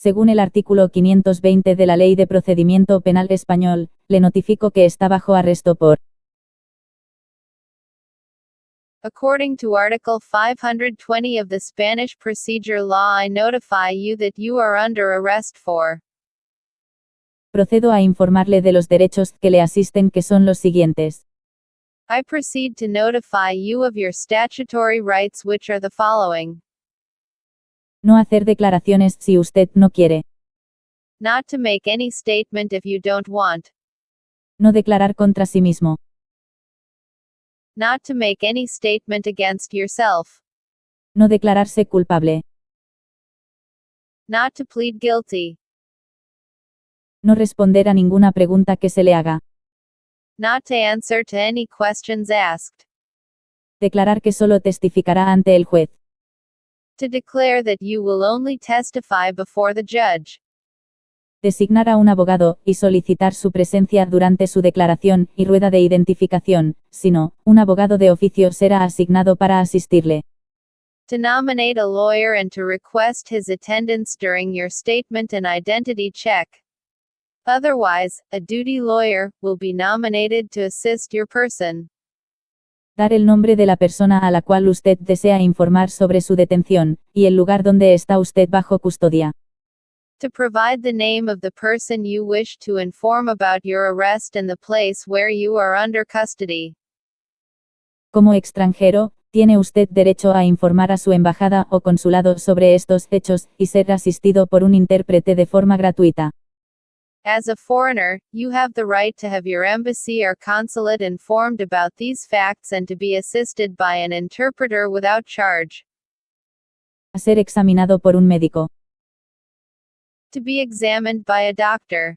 Según el artículo 520 de la Ley de Procedimiento Penal Español, le notifico que está bajo arresto por According to Article 520 of the Spanish Procedure Law, I notify you that you are under arrest for Procedo a informarle de los derechos que le asisten que son los siguientes. I proceed to notify you of your statutory rights, which are the following No hacer declaraciones si usted no quiere. not to make any statement if you don't want, No declarar contra sí mismo. not to make any statement against yourself, No declararse culpable. not to plead guilty, No responder a ninguna pregunta que se le haga. not to answer to any questions asked, Declarar que solo testificará ante el juez. To declare that you will only testify before the judge, Designar a un abogado, y solicitar su presencia durante su declaración y rueda de identificación, si no, un abogado de oficio será asignado para asistirle. to nominate a lawyer and to request his attendance during your statement and identity check. Otherwise, a duty lawyer will be nominated to assist your person. Dar el nombre de la persona a la cual usted desea informar sobre su detención, y el lugar donde está usted bajo custodia. To provide the name of the person you wish to inform about your arrest and the place where you are under custody. Como extranjero, tiene usted derecho a informar a su embajada o consulado sobre estos hechos, y ser asistido por un intérprete de forma gratuita. As a foreigner, you have the right to have your embassy or consulate informed about these facts and to be assisted by an interpreter without charge. A ser examinado por un médico. To be examined by a doctor.